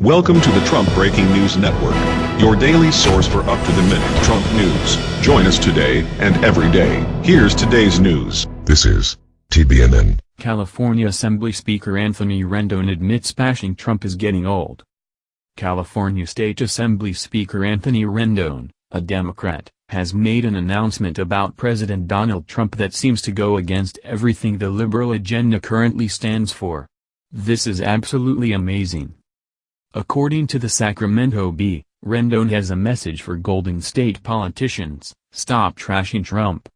Welcome to the Trump Breaking News Network, your daily source for up-to-the-minute Trump news. Join us today and every day. Here's today's news. This is TBNN. California Assembly Speaker Anthony Rendon admits bashing Trump is getting old. California State Assembly Speaker Anthony Rendon, a Democrat, has made an announcement about President Donald Trump that seems to go against everything the liberal agenda currently stands for. This is absolutely amazing. According to the Sacramento Bee, Rendon has a message for Golden State politicians, stop trashing Trump.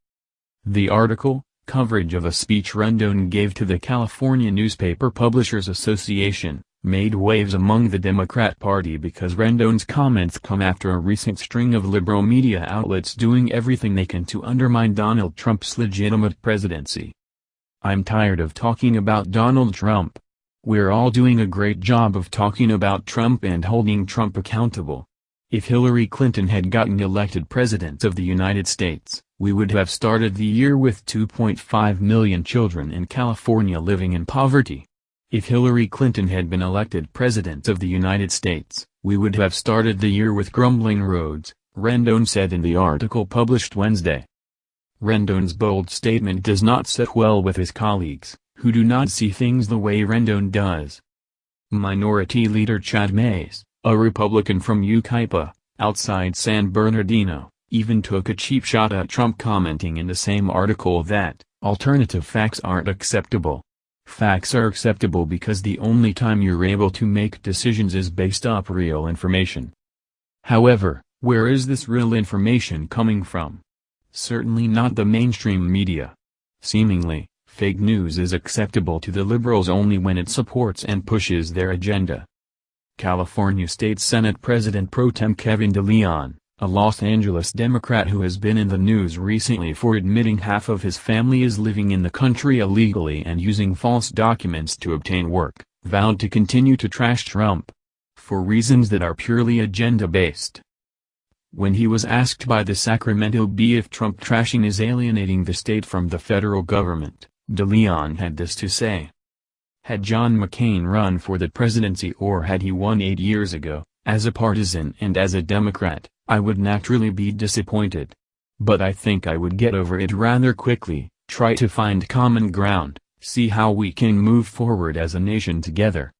The article, coverage of a speech Rendon gave to the California Newspaper Publishers Association, made waves among the Democrat Party because Rendon's comments come after a recent string of liberal media outlets doing everything they can to undermine Donald Trump's legitimate presidency. I'm tired of talking about Donald Trump. We're all doing a great job of talking about Trump and holding Trump accountable. If Hillary Clinton had gotten elected President of the United States, we would have started the year with 2.5 million children in California living in poverty. If Hillary Clinton had been elected President of the United States, we would have started the year with grumbling roads, Rendon said in the article published Wednesday. Rendon's bold statement does not sit well with his colleagues who do not see things the way Rendon does. Minority Leader Chad Mayes, a Republican from Yucaipa, outside San Bernardino, even took a cheap shot at Trump commenting in the same article that, alternative facts aren't acceptable. Facts are acceptable because the only time you're able to make decisions is based up real information. However, where is this real information coming from? Certainly not the mainstream media. Seemingly, Fake news is acceptable to the liberals only when it supports and pushes their agenda. California State Senate President Pro Tem Kevin DeLeon, a Los Angeles Democrat who has been in the news recently for admitting half of his family is living in the country illegally and using false documents to obtain work, vowed to continue to trash Trump. For reasons that are purely agenda-based. When he was asked by the Sacramento Bee if Trump trashing is alienating the state from the federal government, DeLeon had this to say. Had John McCain run for the presidency or had he won eight years ago, as a partisan and as a Democrat, I would naturally be disappointed. But I think I would get over it rather quickly, try to find common ground, see how we can move forward as a nation together.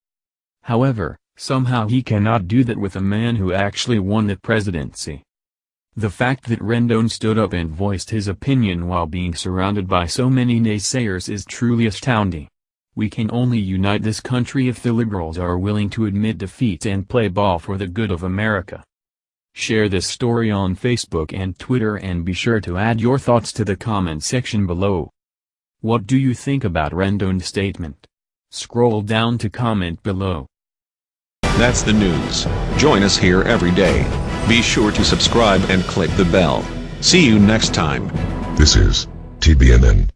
However, somehow he cannot do that with a man who actually won the presidency. The fact that Rendon stood up and voiced his opinion while being surrounded by so many naysayers is truly astounding. We can only unite this country if the liberals are willing to admit defeat and play ball for the good of America. Share this story on Facebook and Twitter and be sure to add your thoughts to the comment section below. What do you think about Rendon's statement? Scroll down to comment below. That's the news. Join us here every day. Be sure to subscribe and click the bell. See you next time. This is TBNN.